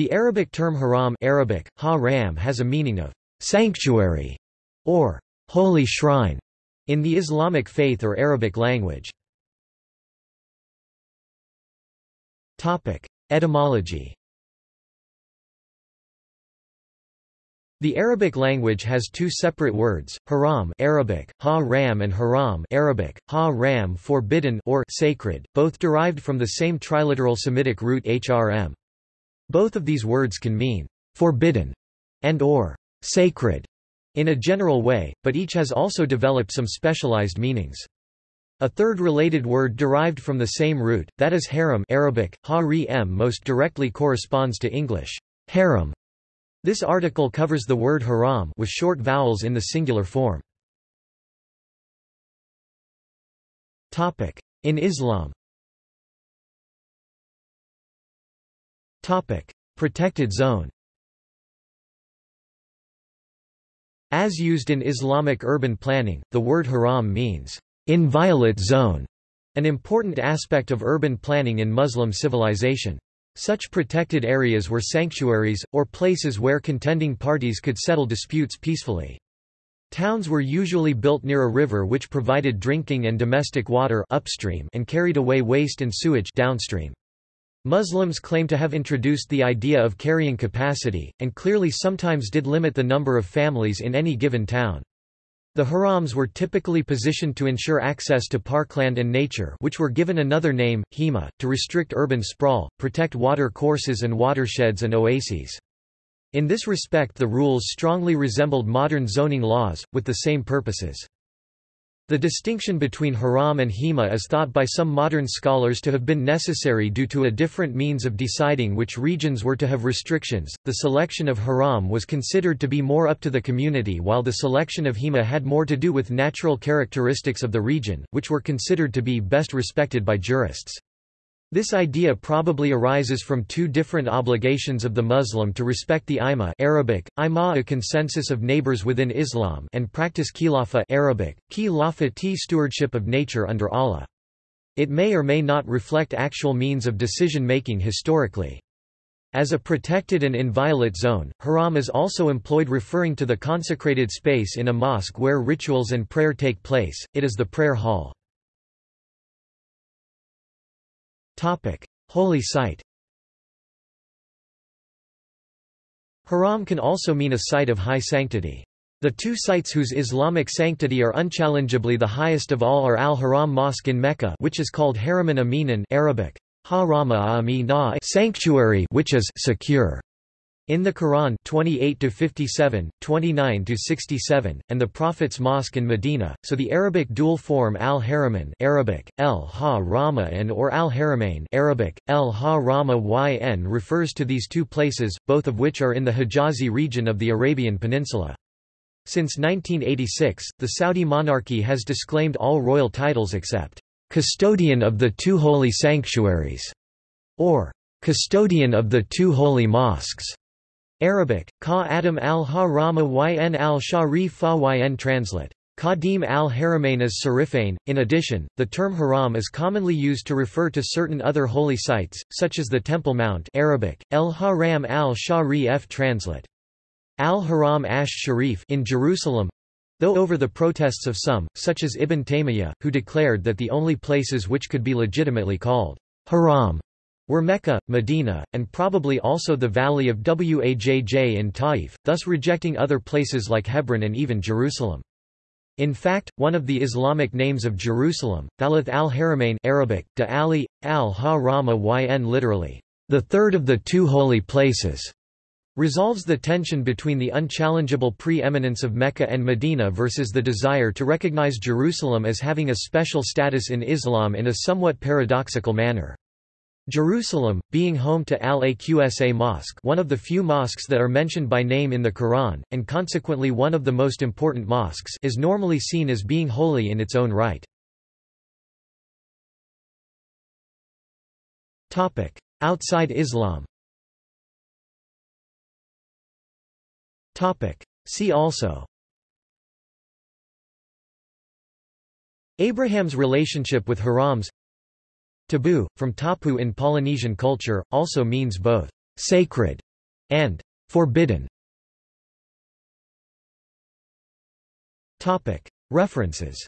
The Arabic term haram Arabic, ha ram has a meaning of sanctuary or holy shrine in the Islamic faith or Arabic language. Topic: Etymology The Arabic language has two separate words, haram Arabic, ha-ram and haram Arabic, ha-ram forbidden or sacred, both derived from the same triliteral Semitic root hrm. Both of these words can mean forbidden and or sacred in a general way, but each has also developed some specialized meanings. A third related word derived from the same root, that is haram Arabic, ha most directly corresponds to English harem, this article covers the word haram with short vowels in the singular form. In Islam Protected zone As used in Islamic urban planning, the word haram means inviolate zone, an important aspect of urban planning in Muslim civilization. Such protected areas were sanctuaries, or places where contending parties could settle disputes peacefully. Towns were usually built near a river which provided drinking and domestic water upstream and carried away waste and sewage downstream. Muslims claim to have introduced the idea of carrying capacity, and clearly sometimes did limit the number of families in any given town. The harams were typically positioned to ensure access to parkland and nature which were given another name, hima, to restrict urban sprawl, protect water courses and watersheds and oases. In this respect the rules strongly resembled modern zoning laws, with the same purposes. The distinction between haram and hima is thought by some modern scholars to have been necessary due to a different means of deciding which regions were to have restrictions. The selection of haram was considered to be more up to the community, while the selection of hima had more to do with natural characteristics of the region, which were considered to be best respected by jurists. This idea probably arises from two different obligations of the Muslim to respect the ima Arabic, ima a consensus of neighbors within Islam and practice khilafa Arabic, t stewardship of nature under Allah. It may or may not reflect actual means of decision-making historically. As a protected and inviolate zone, haram is also employed referring to the consecrated space in a mosque where rituals and prayer take place, it is the prayer hall. Holy site Haram can also mean a site of high sanctity. The two sites whose Islamic sanctity are unchallengeably the highest of all are Al-Haram Mosque in Mecca which is called Haraman Aminan Arabic, Harama sanctuary which is secure, in the Quran 28-57, 29-67, and the Prophet's Mosque in Medina, so the Arabic dual form al-Haramin Arabic, el-Ha-Rama and or al-Haramain Arabic, el-Ha-Rama yn refers to these two places, both of which are in the Hijazi region of the Arabian Peninsula. Since 1986, the Saudi monarchy has disclaimed all royal titles except custodian of the two holy sanctuaries or custodian of the two holy mosques. Arabic, Ka Adam al-Harama yn al-Sharif fa yn translate. Khadim al-Haramain as Sarifain. In addition, the term haram is commonly used to refer to certain other holy sites, such as the Temple Mount Arabic, el-Haram al-Sharif translate. Al-Haram ash-Sharif in Jerusalem, though over the protests of some, such as Ibn Taymiyyah, who declared that the only places which could be legitimately called haram were Mecca, Medina, and probably also the valley of Wajj in Taif, thus rejecting other places like Hebron and even Jerusalem. In fact, one of the Islamic names of Jerusalem, Thalath al-Haramain Arabic, da Ali, al-Harama yn literally, the third of the two holy places, resolves the tension between the unchallengeable pre-eminence of Mecca and Medina versus the desire to recognize Jerusalem as having a special status in Islam in a somewhat paradoxical manner. Jerusalem, being home to Al-Aqsa Mosque one of the few mosques that are mentioned by name in the Quran, and consequently one of the most important mosques is normally seen as being holy in its own right. Outside Islam See also Abraham's relationship with Harams Taboo, from tapu in Polynesian culture, also means both sacred and forbidden. References